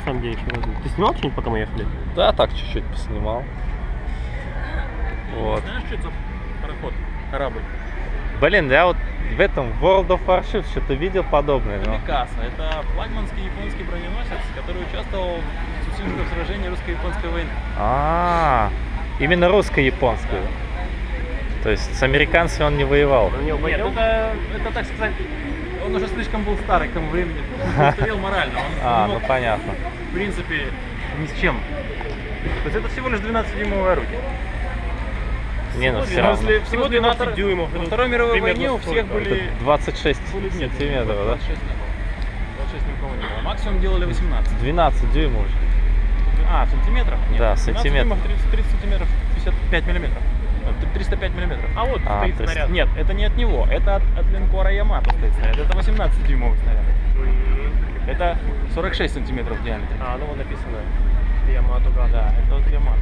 на самом деле, еще разу. Ты снимал что-нибудь, пока мы ехали? Да, так чуть-чуть поснимал. Вот. Знаешь, что это за пароход? Корабль? Блин, я вот в этом World of Warships что-то видел подобное. Это но- Микаса. Это флагманский японский броненосец, который участвовал в сухих сражении русско-японской войны. А, именно русско-японскую. То есть с американцами он не воевал. Нет, это, это, так сказать, он уже слишком был старый к тому времени. Он устарел морально. Он А, ну мог, понятно. в принципе, ни с чем. То есть это всего лишь 12-дюймовое орудие. Не, ну все равно. 12 Всего всего 12 12 дюймов. Во Второй мировой Примерно войне у всех были... Это 26 были- нет, сантиметров, да? 26 не было. 26 ни у кого не было. Максимум делали 18. 12 дюймов. уже. А, в сантиметрах? Нет. Да, 12 сантиметров. дюймов, 30, 30 сантиметров, 55 миллиметров. Э, 305 миллиметров. А вот А, стоит то есть- снаряд. Нет, это не от него, это от, от линкора Ямато стоит снаряд. Это 18 дюймовый снаряд. М. Это 46 сантиметров в диаметре. А, ну вот написано. Ямато Гада. Да, это от Ямато.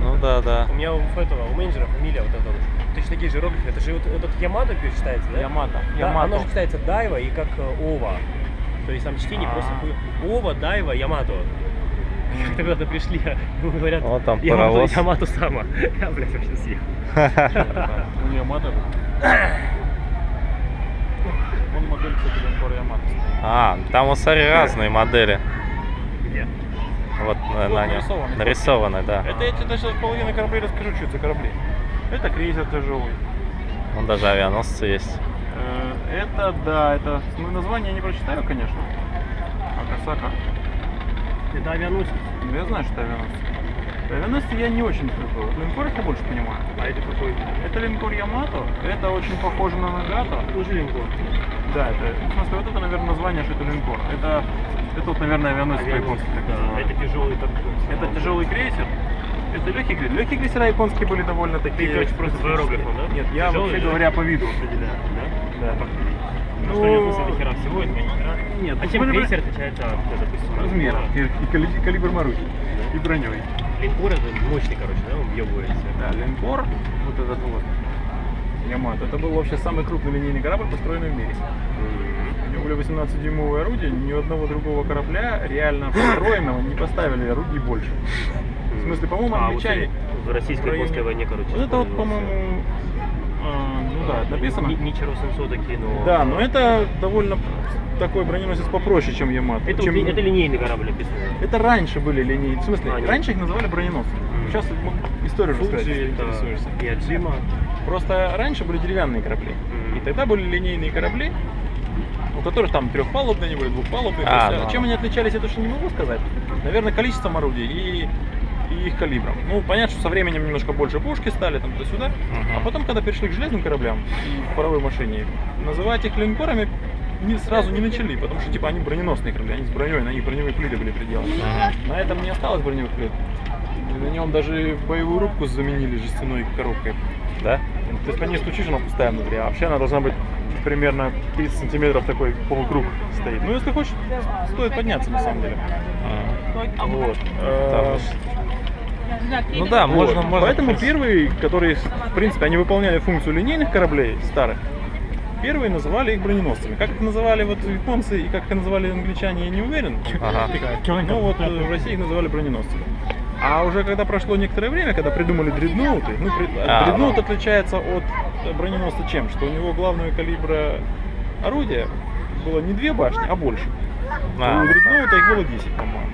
Ну да, да. У меня у этого, у менеджера фамилия вот эта вот. Точно такие же иероглифы. Это же вот этот Ямато считается, да? Ямато. Да, оно Ямато. же читается Дайва и как э, Ова. То есть там чтение А. просто хуй- Ова, Дайва, Ямато. Как-то куда-то пришли, говорят, Вот там Ямато, паровоз. Ямато сама. Я, блядь, вообще съехал. У Ямато. Он модель, кстати, линкора Ямато. А, там вот смотри разные модели. Где? Вот на, Вот на нем. нарисованы. Нарисованы, да. Это я тебе сейчас половину кораблей расскажу, что это за корабли. Это крейсер тяжелый. Вон даже авианосцы есть. Э, Это, да, это... Ну, название я не прочитаю, конечно. Акасака. Это авианосец. Ну, я знаю, что это авианосцы. Авианосцы я не очень люблю. Вот линкоров я больше понимаю. А это какой? Это линкор Ямато. Это очень похоже на Нагато. Тоже линкор. Да, это, в смысле, вот это, наверное, название, что это линкор. Это, это вот, наверное, авианосец по-японски так Да, это тяжелый такой. Это тяжелый крейсер. Это легкий крейсер. Легкие крейсера японские были довольно такие... Ты, короче, просто по да? Нет, я Тяжелый, вообще да? говоря по виду. Определяю, да? Да. Ну, Ну, что у него смысл до хера всего, это не. Нет, а ну, чем крейсер отличается от, допустим, линкора? и, и кали- калибр орудия. И броней. Линкор это мощный, короче, да, он въебывается. Да, линкор, вот этот вот, Ямато, это был вообще самый крупный линейный корабль, построенный в мире. У него были 18-дюймовые орудия, ни у одного другого корабля реально построенного не поставили орудий больше. В смысле, по-моему, А, вот англичане... в российско-японской войне, короче. Вот это вот, по-моему, ну да, написано. Ни- Ничего Сенсо такие, но... Да, но это довольно такой броненосец попроще, чем Ямато. Это, чем... это линейный корабль описано. Это раньше были линейные. В смысле, А, нет. раньше их называли броненосцы. Сейчас мы историю расскажу, если интересуешься. это Яджима. Просто раньше были деревянные корабли. Мгм. И тогда были линейные корабли, у которых там трехпалубные, они были двухпалубные. А, есть, ну. Чем они отличались, я точно не могу сказать. Наверное, количеством орудий и, и их калибром. Ну, понятно, что со временем немножко больше пушки стали там туда-сюда. Мгм. А потом, когда перешли к железным кораблям и паровой машине, называть их линкорами не, сразу не начали, потому что типа они броненосные корабли, они с броней, на них броневые плиты были приделаны. Мгм. На этом не осталось броневых плит. На нем даже боевую рубку заменили жестяной коробкой. Да? То есть по ней стучишь, она пустая внутри, а вообще она должна быть примерно 30 сантиметров такой полукруг стоит. Ну, если хочешь, стоит подняться на самом деле. М. Вот. Там Э, ж- Ну да, вот. можно, можно. Поэтому первые, которые, в принципе, они выполняли функцию линейных кораблей старых, первые называли их броненосцами. Как их называли вот японцы и как их называли англичане, я не уверен. Ага. Ну вот э, в России их называли броненосцами. А уже когда прошло некоторое время, когда придумали дредноуты, ну, А, дредноут ну. отличается от броненосца чем? Что у него главного калибра орудия было не две башни, а больше. А, у дредноута их было 10, по-моему.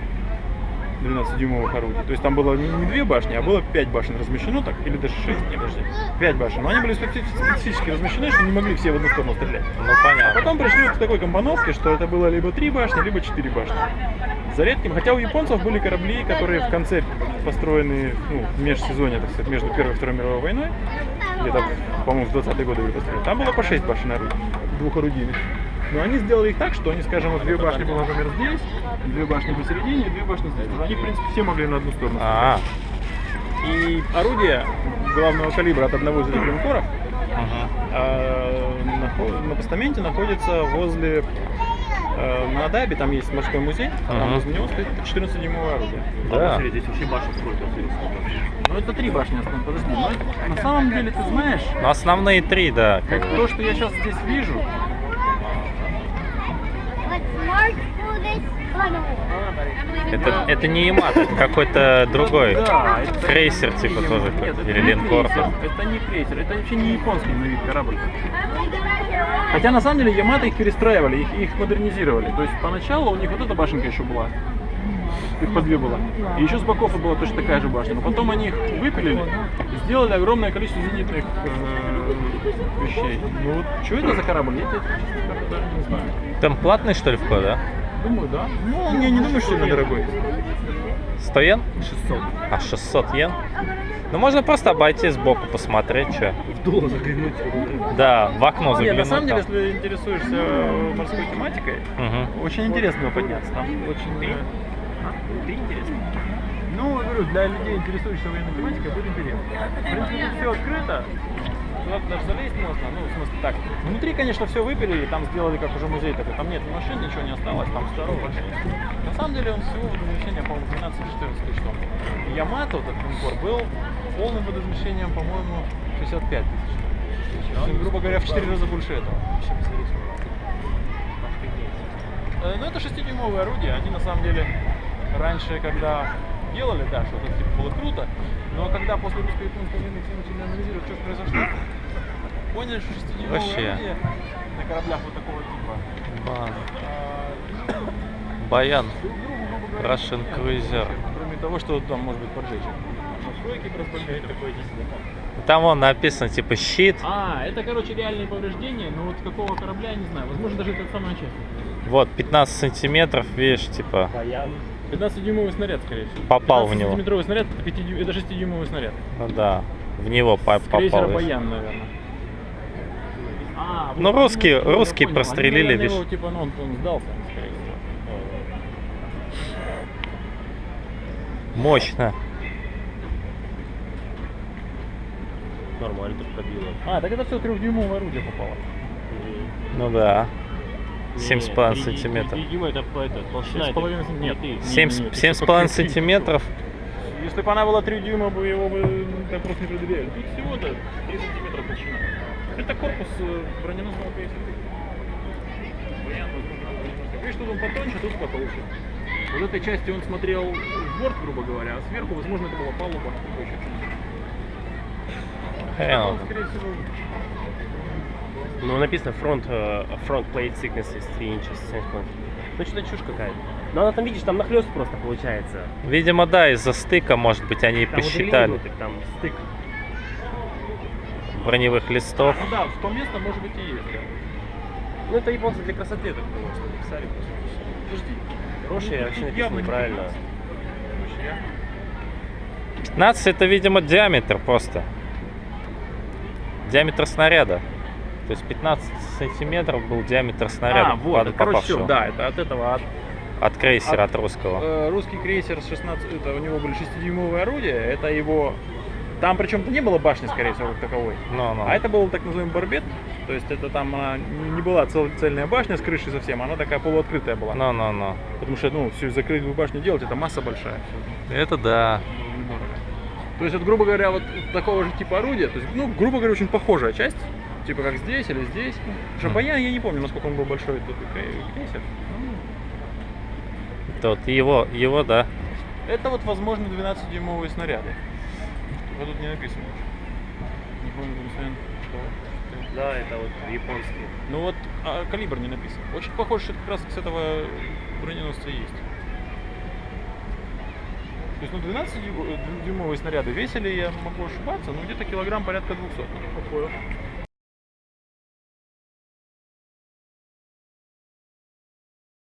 12-дюймовых орудий. То есть там было не, две башни, а было 5 башен размещено так, или даже 6, не, подожди, 5 башен. Но они были специ- специфически размещены, что не могли все в одну сторону стрелять. Ну А понятно. потом пришли к такой компоновке, что это было либо три башни, либо четыре башни. За редким, хотя у японцев были корабли, которые в конце построены, ну, в межсезонье, так сказать, между Первой и Второй мировой войной, где-то, по-моему, в 20-е годы были построены. Там было по 6 башен орудий, двухорудийных. Но они сделали их так, что они, скажем, вот две башни было, например, здесь, две башни посередине две башни здесь. Они, в принципе, все могли на одну сторону. А, И орудие главного калибра от одного из этих линкоров мгм. а, нахо- на постаменте находится возле э, на Адабе, там есть морской музей, а там возле него стоит 14-дюймовое орудие. Да. Здесь вообще башен сколько. Ну это три башни основные, подожди. но на самом деле, ты знаешь, Ну основные три, да. Как то, что я сейчас здесь вижу, Это, это не Ямато, это какой-то другой. Да, это Крейсер типа тоже. Нет, или линкор. Это не крейсер, это вообще не японский на вид корабль. Хотя на самом деле Ямато их перестраивали, их, их модернизировали. То есть поначалу у них вот эта башенка еще была. Их по две было. И еще с боков была точно такая же башня. Но потом они их выпилили, сделали огромное количество зенитных э, вещей. Ну вот, что это за корабль? Я тебе даже не знаю. Там платный что ли вход, да? Думаю, да. Ну, я не думаю, что сильно дорогой. 100 йен? 600. А 600 йен? Ну можно просто обойти сбоку, посмотреть, что. В дуло заглянуть. Да, в окно Нет, заглянуть. на самом деле, если интересуешься морской тематикой, Мгм. очень интересно подняться. Там очень... а? Ты интересно? Ну, говорю, для людей, интересующихся военной тематикой, будет интересно. В принципе, все открыто. Туда даже залезть можно. Ну, в смысле, так. Внутри, конечно, все выпилили, там сделали как уже музей такой. Там нет машин, ничего не осталось, там здорово, конечно. На самом деле, он всего водоизмещения, по-моему, 12 или 14 тысяч тонн. Вот этот линкор, был полным водоизмещением, по-моему, 65 тысяч. Есть, грубо говоря, в 4 раза больше этого. Э, Ну, это 6-дюймовые орудия. Они на самом деле раньше, когда делали, да, что это типа было круто, но когда после русско-японской войны все начали анализировать, что произошло, поняли, что 6-дюймовые Вообще. орудия на кораблях вот такого типа Ба- а, Баян. другу, грубо говоря, Russian Cruiser. Кроме того, что там может быть поджечь. Настройки разбомбить. такое Там вон написано типа щит. А, это, короче, реальные повреждения, но вот какого корабля, я не знаю. Возможно, даже это самая часть. Вот, 15 сантиметров, видишь, типа. Баян. 15-дюймовый снаряд, скорее всего. Попал в него. 15-сантиметровый снаряд, это, 5 дю- это 6-дюймовый снаряд. Ну да, в него по- попал. видишь. Баян, наверное. А, Ну, русские- я русские прострелили, Они, видишь. его, типа, ну, он, он сдался, скорее всего. Мощно. Нормально тут пробило. А, так это все трехдюймовое орудие попало. Ну да. Не, 7,5 три- сантиметров. дюйма это, это толщина. Семь с это- половиной сантиметров. Если бы она была 3 дюйма, бы его бы так просто не предъявили. Тут всего-то 3 сантиметра толщина. Это корпус э, броненосного крейсера. Видишь, тут он потоньше, тут потолще. Вот этой части он смотрел в борт, грубо говоря, а сверху, возможно, это была палуба. Хрен скорее всего, Ну, написано front, э, front plate thickness is 3 inches. 7,5. Ну, что-то чушь какая-то. Но она там, видишь, там нахлест просто получается. Видимо, да, из-за стыка, может быть, они Там посчитали внутрь, там стык. броневых листов. Ну да, в том место, может быть, и есть. да. Ну, это японцы для красоты так было, что написали. Подожди. Хорошие, Ну, вообще написано не неправильно. 15. Короче, я- 15 это, видимо, диаметр просто. Диаметр снаряда. То есть 15 сантиметров был диаметр снаряда. А, вот, короче, всё, да, это от этого, от От крейсера, От- от русского. Э, русский крейсер с 16, это у него были 6-дюймовые орудия, это его... Там причем не было башни, скорее всего, как таковой. Ну, ну. А это был так называемый барбет, то есть это там она не была цел- цельная башня с крышей совсем, она такая полуоткрытая была. Ну, ну, ну. Потому что, ну, всю закрытую башню делать, это масса большая. Это да. То есть, вот, грубо говоря, вот такого же типа орудия, то есть, ну, грубо говоря, очень похожая часть, типа как здесь или здесь. Потому что Баян, я не помню, насколько он был большой, этот крей- крейсер. Ну, Тот, его, его, да. Это вот, возможно, 12-дюймовые снаряды. Вот тут не написано. Не помню, что. Да, это вот японские. Ну вот а, калибр не написан. Очень похоже, что это как раз с этого броненосца есть. То есть, ну, 12-дюймовые снаряды весили, я могу ошибаться, ну, где-то килограмм порядка 200. Ну, такое.